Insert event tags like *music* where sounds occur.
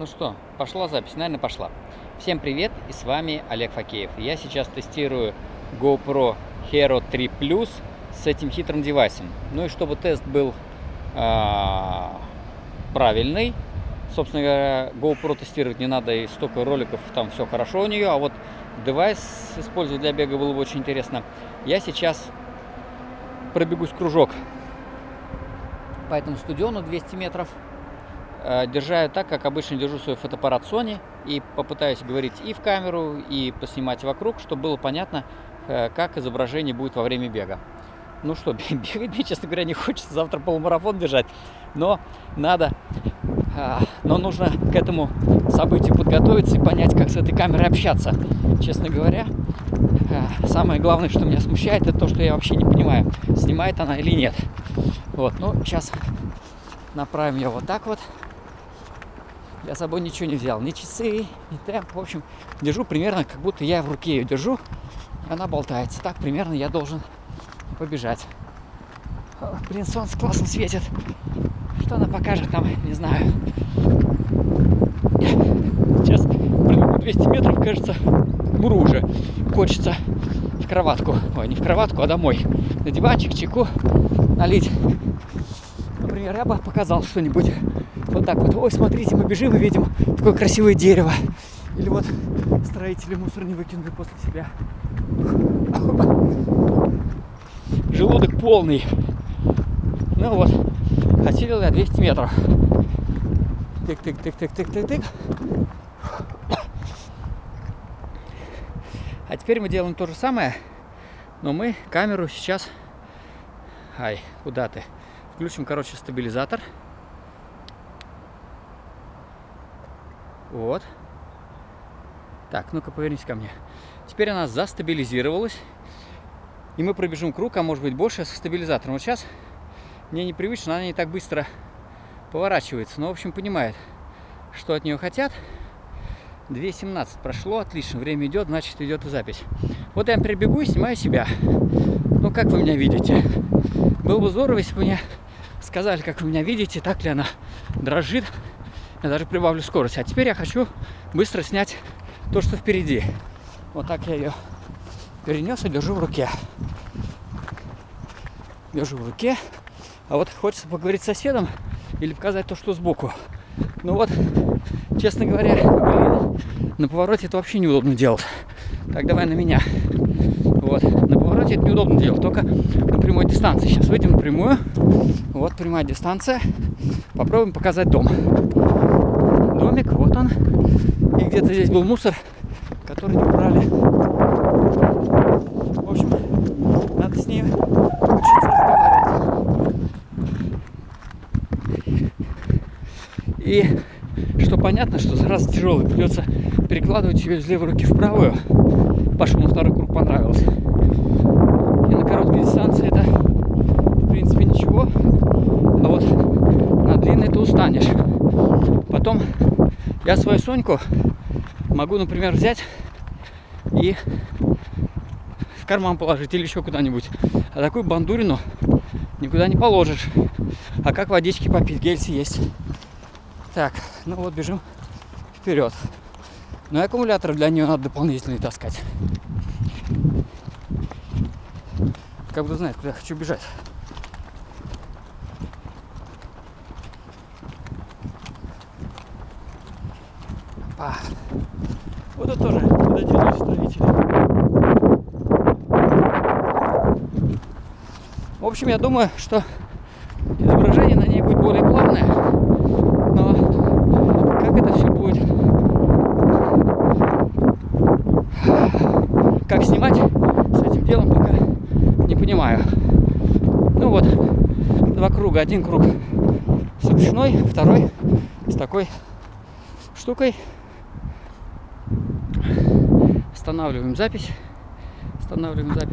Ну что, пошла запись? Наверное, пошла. Всем привет, и с вами Олег Факеев. Я сейчас тестирую GoPro Hero 3 Plus с этим хитрым девайсом. Ну и чтобы тест был а, правильный, собственно говоря, GoPro тестировать не надо, и столько роликов, там все хорошо у нее, а вот девайс использовать для бега было бы очень интересно. Я сейчас пробегусь кружок по этому стадиону 200 метров, э, держа так, как обычно держу свой фотоаппарат Sony, и попытаюсь говорить и в камеру, и поснимать вокруг, чтобы было понятно, э, как изображение будет во время бега. Ну что, *laughs* бегать мне, честно говоря, не хочется завтра полумарафон бежать, но надо, а, но нужно к этому событию подготовиться и понять, как с этой камерой общаться. Честно говоря, э, самое главное, что меня смущает, это то, что я вообще не понимаю, снимает она или нет. Вот, ну, сейчас направим ее вот так вот. Я с собой ничего не взял, ни часы, ни темп. В общем, держу примерно, как будто я в руке ее держу, и она болтается. Так примерно я должен побежать. Блин, солнце классно светит. Что она покажет там, не знаю. Сейчас пробегу 200 метров, кажется, муру уже. Хочется в кроватку. Ой, не в кроватку, а домой. На диванчик, чеку налить. Например, я бы показал что-нибудь вот так вот. Ой, смотрите, мы бежим и видим такое красивое дерево. Или вот строители мусор не выкинули после себя. *laughs* Желудок полный. Ну вот, хотел я 200 метров. Тык-тык-тык-тык-тык-тык-тык. А теперь мы делаем то же самое, но мы камеру сейчас... Ай, куда ты? Включим, короче, стабилизатор. Вот. Так, ну-ка повернись ко мне. Теперь она застабилизировалась. И мы пробежим круг, а может быть больше, со стабилизатором. Вот сейчас мне непривычно, она не так быстро поворачивается. Но, в общем, понимает, что от нее хотят. 2.17 прошло, отлично, время идет, значит идет и запись. Вот я прибегу и снимаю себя. Ну, как вы меня видите? Было бы здорово, если бы мне сказали, как вы меня видите, так ли она дрожит. Я даже прибавлю скорость. А теперь я хочу быстро снять то, что впереди. Вот так я ее перенес и держу в руке. Держу в руке. А вот хочется поговорить с соседом или показать то, что сбоку. Ну вот, честно говоря, блин, на повороте это вообще неудобно делать. Так, давай на меня. Повороте это неудобно делать, только на прямой дистанции. Сейчас выйдем на прямую. Вот прямая дистанция. Попробуем показать дом. Домик, вот он. И где-то здесь был мусор, который не убрали. В общем, надо с ней учиться разговаривать. И что понятно, что зараза тяжелая, придется перекладывать ее из левой руки в правую. Пашу на второй круг понравилось. И на короткой дистанции это, в принципе, ничего. А вот на длинной ты устанешь. Потом я свою Соньку могу, например, взять и в карман положить или еще куда-нибудь. А такую бандурину никуда не положишь. А как водички попить? Гельси есть. Так, ну вот бежим вперед. Но и аккумулятор для нее надо дополнительный таскать. Как бы знает, куда хочу бежать. Па. Вот это тоже, делают строители. В общем, я думаю, что изображение на ней будет более плавное. Но как это все будет? Как снимать с этим делом, пока не понимаю. Ну вот, два круга. Один круг с ручной, второй с такой штукой. Останавливаем запись. Останавливаем запись.